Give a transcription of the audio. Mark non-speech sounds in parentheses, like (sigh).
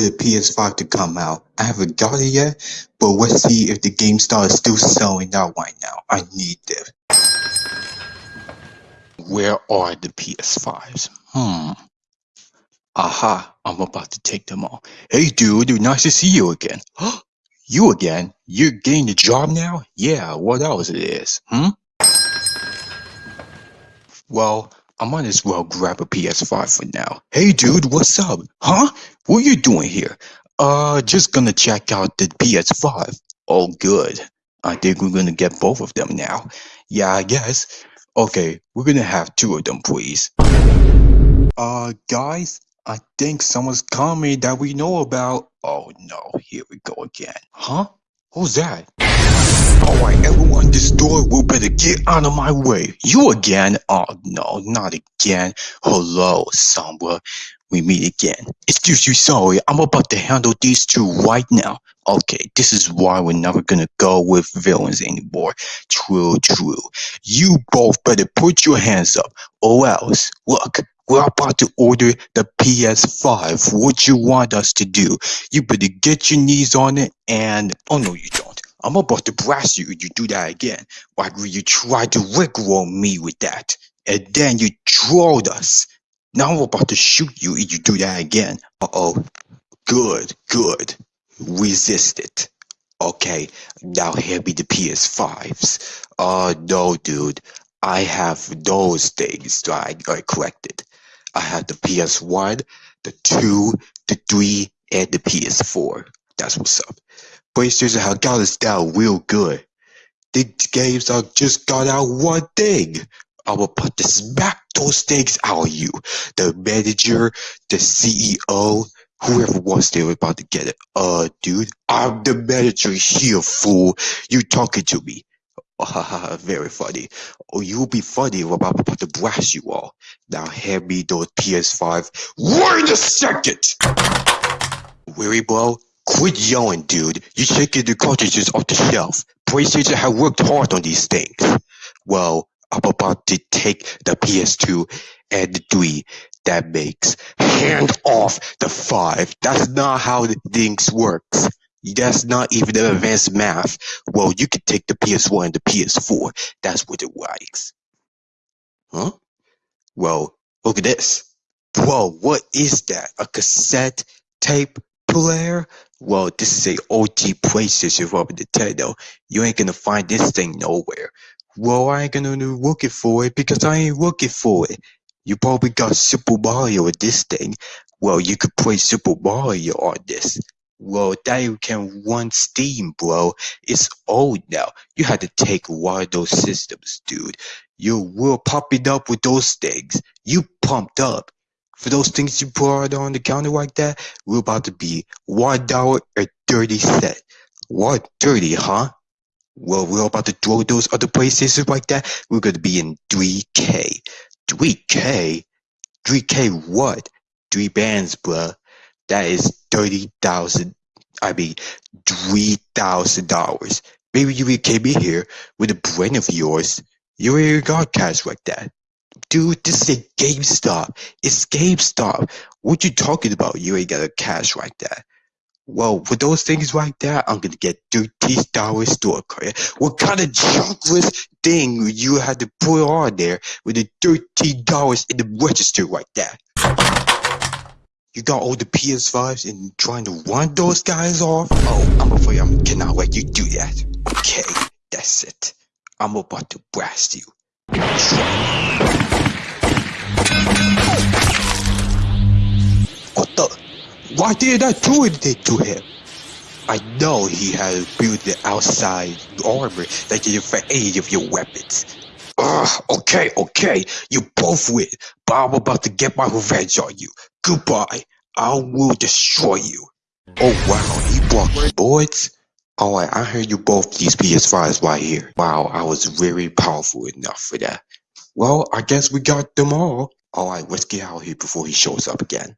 PS5 to come out. I haven't got it yet, but let's see if the GameStop is still selling out right now. I need them. Where are the PS5s? Hmm. Aha, I'm about to take them all. Hey dude, nice to see you again. (gasps) you again? You're getting the job now? Yeah, what else it is? Hmm? Well, I might as well grab a PS5 for now. Hey dude, what's up? Huh? What are you doing here? Uh, just gonna check out the PS5. Oh good. I think we're gonna get both of them now. Yeah, I guess. Okay, we're gonna have two of them, please. Uh, guys, I think someone's coming that we know about. Oh no, here we go again. Huh? Who's that? Alright, everyone this door will better get out of my way. You again? Oh no, not again. Hello, Sombra. We meet again. Excuse you, sorry. I'm about to handle these two right now. Okay, this is why we're never gonna go with villains anymore. True, true. You both better put your hands up, or else, look, we're about to order the PS5. What you want us to do? You better get your knees on it and, oh no you don't. I'm about to blast you if you do that again. Like you tried to rickroll me with that. And then you trolled us. Now I'm about to shoot you if you do that again. Uh-oh. Good, good resist it. Okay, now here be the PS5s. Uh, no, dude. I have those things that I, I collected. I have the PS1, the 2, the 3, and the PS4. That's what's up. Got us down real good. The games are just got out one thing. I will put the smack those things out of you. The manager, the CEO, Whoever wants were about to get it. Uh, dude, I'm the manager here, fool. You talking to me. (laughs) Very funny. Oh, you'll be funny when I'm about to blast you all. Now hand me those PS5 Wait a second! Weary bro, quit yelling, dude. You're shaking the cartridges off the shelf. PlayStation have worked hard on these things. Well, I'm about to take the PS2 and the 3 that makes hand off the 5. That's not how the things works. That's not even the advanced math. Well, you could take the PS1 and the PS4. That's what it likes. Huh? Well, look at this. Whoa, what is that? A cassette tape player? Well, this is a OG PlayStation from Nintendo. You ain't gonna find this thing nowhere. Well, I ain't gonna look it for it because I ain't looking for it. You probably got Super Mario with this thing. Well, you could play Super Mario on this. Well, that you can run Steam, bro. It's old now. You had to take one of those systems, dude. You were popping up with those things. You pumped up. For those things you put on the counter like that, we're about to be one dollar or thirty cent. One thirty, huh? Well, we're about to throw those other places like that. We're gonna be in 3K. 3K? 3K what? Three bands, bruh. That is 30,000. I mean, $3,000. Maybe you came in here with a brain of yours. You already got cash like that. Dude, this is a GameStop. It's GameStop. What you talking about? You ain't got a cash like that. Well, for those things like that, I'm gonna get thirty dollars store credit. What kind of junkless thing you had to put on there with the thirty dollars in the register like that? You got all the PS5s and trying to run those guys off? Oh, I'm afraid I cannot let you do that. Okay, that's it. I'm about to blast you. What the? Why did I do it to him? I know he has built the outside armor that defend any of your weapons. Ugh, okay, okay, you both win, but I'm about to get my revenge on you. Goodbye, I will destroy you. Oh wow, he blocked my boys? Oh, Alright, I heard you both these PS5s right here. Wow, I was very powerful enough for that. Well, I guess we got them all. Oh, Alright, let's get out of here before he shows up again.